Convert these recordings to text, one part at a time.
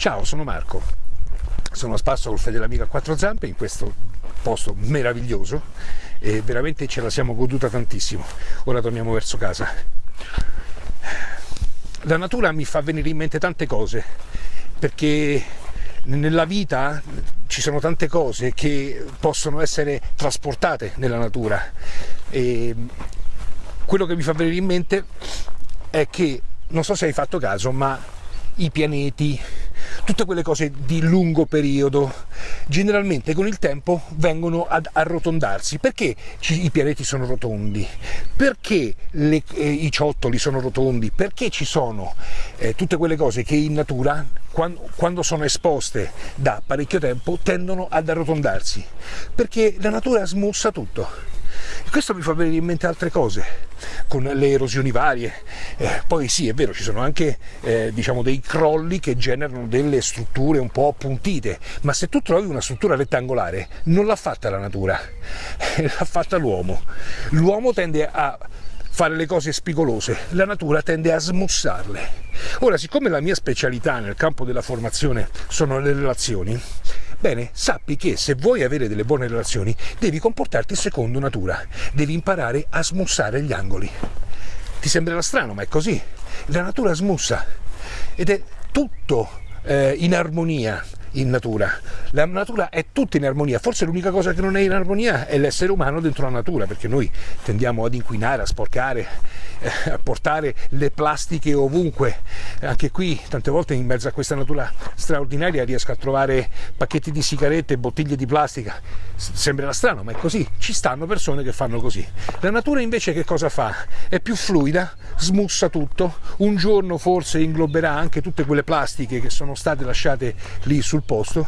Ciao, sono Marco. Sono a spasso col fedele amico a quattro zampe in questo posto meraviglioso e veramente ce la siamo goduta tantissimo. Ora torniamo verso casa. La natura mi fa venire in mente tante cose perché nella vita ci sono tante cose che possono essere trasportate nella natura e quello che mi fa venire in mente è che non so se hai fatto caso ma i pianeti tutte quelle cose di lungo periodo. Generalmente con il tempo vengono ad arrotondarsi. Perché i pianeti sono rotondi? Perché le, eh, i ciottoli sono rotondi? Perché ci sono eh, tutte quelle cose che in natura quando, quando sono esposte da parecchio tempo tendono ad arrotondarsi? Perché la natura smussa tutto questo mi fa venire in mente altre cose, con le erosioni varie. Eh, poi sì, è vero, ci sono anche eh, diciamo, dei crolli che generano delle strutture un po' appuntite, ma se tu trovi una struttura rettangolare, non l'ha fatta la natura, l'ha fatta l'uomo. L'uomo tende a fare le cose spigolose, la natura tende a smussarle. Ora, siccome la mia specialità nel campo della formazione sono le relazioni, Bene, sappi che se vuoi avere delle buone relazioni devi comportarti secondo natura, devi imparare a smussare gli angoli. Ti sembrerà strano, ma è così. La natura smussa ed è tutto eh, in armonia in natura. La natura è tutta in armonia, forse l'unica cosa che non è in armonia è l'essere umano dentro la natura, perché noi tendiamo ad inquinare, a sporcare, eh, a portare le plastiche ovunque. Anche qui, tante volte in mezzo a questa natura straordinaria riesco a trovare pacchetti di sigarette, bottiglie di plastica. Sembrerà strano, ma è così. Ci stanno persone che fanno così. La natura invece che cosa fa? È più fluida, smussa tutto, un giorno forse ingloberà anche tutte quelle plastiche che sono state lasciate lì sul posto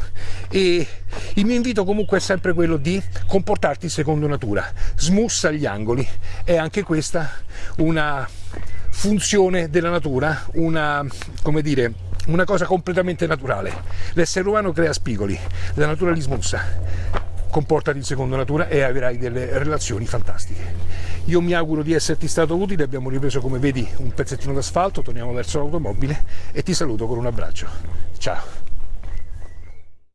e il mio invito comunque è sempre quello di comportarti secondo natura, smussa gli angoli, è anche questa una funzione della natura, una, come dire, una cosa completamente naturale. L'essere umano crea spigoli, la natura li smussa. Comportati secondo natura e avrai delle relazioni fantastiche. Io mi auguro di esserti stato utile, abbiamo ripreso come vedi un pezzettino d'asfalto, torniamo verso l'automobile e ti saluto con un abbraccio. Ciao!